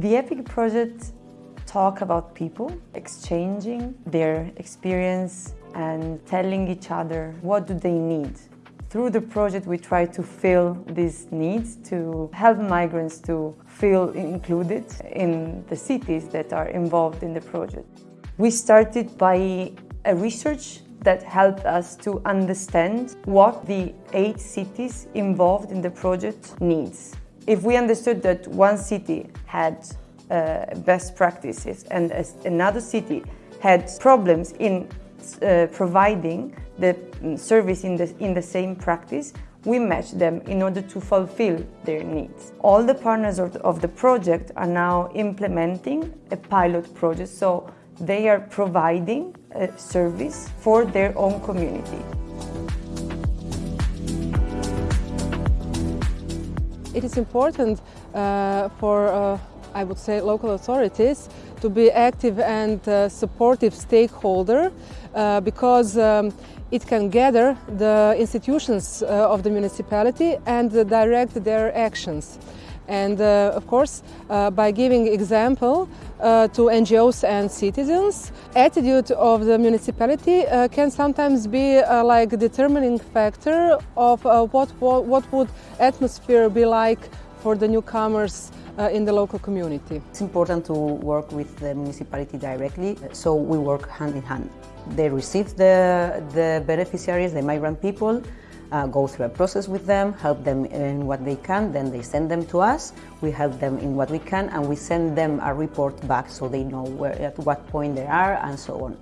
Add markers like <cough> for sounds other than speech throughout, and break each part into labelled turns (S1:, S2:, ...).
S1: The EPIC project talk about people, exchanging their experience and telling each other what do they need. Through the project we try to fill these needs to help migrants to feel included in the cities that are involved in the project. We started by a research that helped us to understand what the eight cities involved in the project needs. If we understood that one city had uh, best practices and another city had problems in uh, providing the mm, service in the, in the same practice, we match them in order to fulfill their needs. All the partners of the, of the project are now implementing a pilot project, so they are providing a service for their own community.
S2: It is important uh, for, uh, I would say, local authorities to be active and uh, supportive stakeholder uh, because um, it can gather the institutions uh, of the municipality and direct their actions and uh, of course uh, by giving example uh, to NGOs and citizens. Attitude of the municipality uh, can sometimes be uh, like determining factor of uh, what, what, what would atmosphere be like for the newcomers in the local community.
S3: It's important to work with the municipality directly, so we work hand in hand. They receive the, the beneficiaries, the migrant people, uh, go through a process with them, help them in what they can, then they send them to us, we help them in what we can, and we send them a report back so they know where, at what point they are and so on.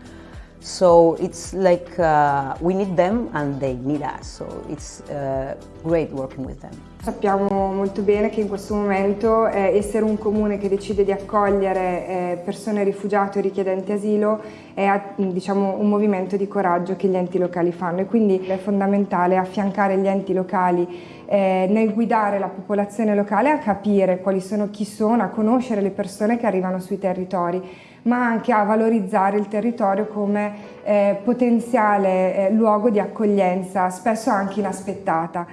S3: So it's like uh, we need them and they need us, so it's uh, great working with them.
S4: Sappiamo molto bene che in questo momento eh, essere un comune che decide di accogliere eh, persone rifugiate o richiedenti asilo è diciamo, un movimento di coraggio che gli enti locali fanno e quindi è fondamentale affiancare gli enti locali eh, nel guidare la popolazione locale a capire quali sono, chi sono, a conoscere le persone che arrivano sui territori ma anche a valorizzare il territorio come eh, potenziale eh, luogo di accoglienza, spesso anche inaspettata.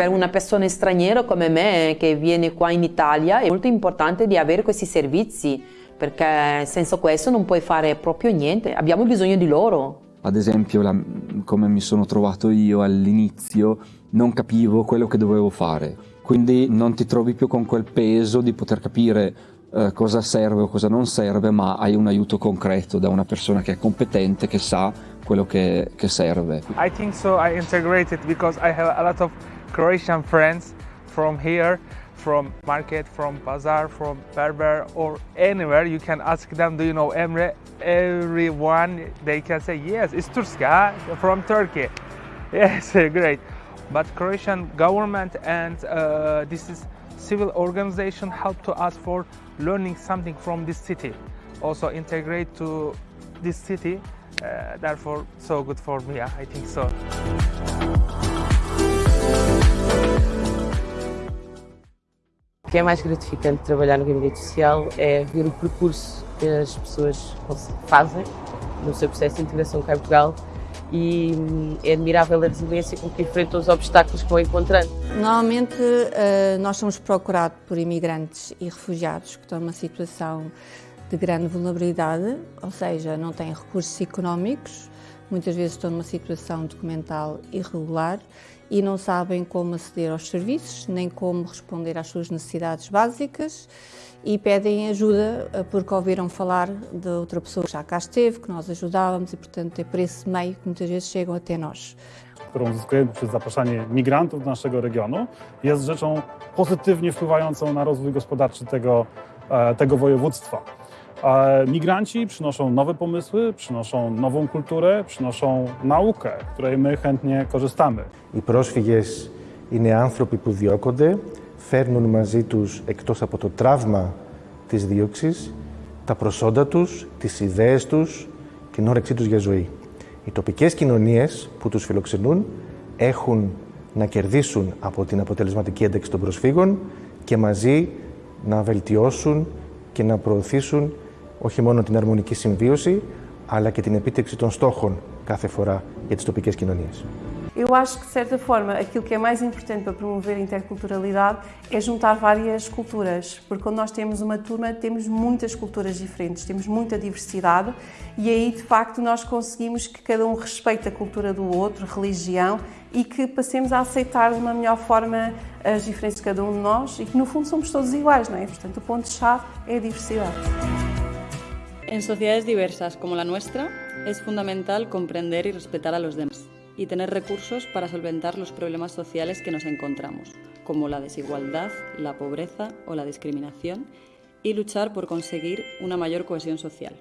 S5: Per una persona straniera come me che viene qua in Italia è molto importante di avere questi servizi perché senza questo non puoi fare proprio niente, abbiamo bisogno di loro.
S6: Ad esempio, la, come mi sono trovato io all'inizio, non capivo quello che dovevo fare, quindi non ti trovi più con quel peso di poter capire eh, cosa serve o cosa non serve, ma hai un aiuto concreto da una persona che è competente, che sa quello che, che serve.
S7: I think so I integrated because I have a lot of Croatian friends from here, from market, from bazaar, from Berber or anywhere. You can ask them, do you know Emre? Everyone, they can say, yes, it's Turska from Turkey. <laughs> Yes, <laughs> great. But Croatian government and uh, this is civil organization help to us for learning something from this city. Also integrate to this city, uh, therefore so good for me, I think so.
S8: O que é mais gratificante de trabalhar no gabinete social é ver o percurso que as pessoas fazem no seu processo de integração cá em Portugal e hum, é admirável a resiliência com que enfrentam os obstáculos que vão encontrando.
S9: Normalmente eh, nós somos procurados por imigrantes e refugiados que estão numa situação de grande vulnerabilidade, ou seja, não têm recursos económicos, muitas vezes estão numa situação documental irregular e não sabem como aceder aos serviços, nem como responder às suas necessidades básicas e pedem ajuda eh, porque ouviram falar de outra pessoa que já cá esteve, que nós ajudávamos i portanto é por esse meio que muitas vezes chegam até nós.
S10: którą uzyskujemy przez zapraszanie migrantów do naszego regionu, jest rzeczą pozytywnie wpływającą na rozwój gospodarczy tego, e, tego województwa. Migranci przynoszą nowe pomysły, przynoszą nową kulturę, przynoszą naukę, której my chętnie korzystamy.
S11: Οι πρόσφυγες είναι άνθρωποι που διώκονται, φέρνουν μαζί τους, εκτός από το τραύμα της δίωξης, τα προσόντα τους, τις ιδέες τους, την όρεξή τους για ζωή. Οι τοπικές κοινωνίες που τους φιλοξενούν έχουν να κερδίσουν από την αποτελεσματική ένταξη των προσφύγων και μαζί να βελτιώσουν και να προωθήσουν όχι μόνο την αρμονική συμβίωση, αλλά και την επίτευξη των στόχων κάθε φορά για τις τοπικές κοινωνίες.
S12: Eu acho que, de certa forma, aquilo que é mais importante para promover a interculturalidade é juntar várias culturas, porque quando nós temos uma turma, temos muitas culturas diferentes, temos muita diversidade e aí, de facto, nós conseguimos que cada um respeite a cultura do outro, religião e que passemos a aceitar de uma melhor forma as diferenças de cada um de nós e que, no fundo, somos todos iguais, não é? Portanto, o ponto-chave é a diversidade.
S13: En sociedades diversas como la nuestra, es fundamental comprender y respetar a los demás y tener recursos para solventar los problemas sociales que nos encontramos, como la desigualdad, la pobreza o la discriminación, y luchar por conseguir una mayor cohesión social.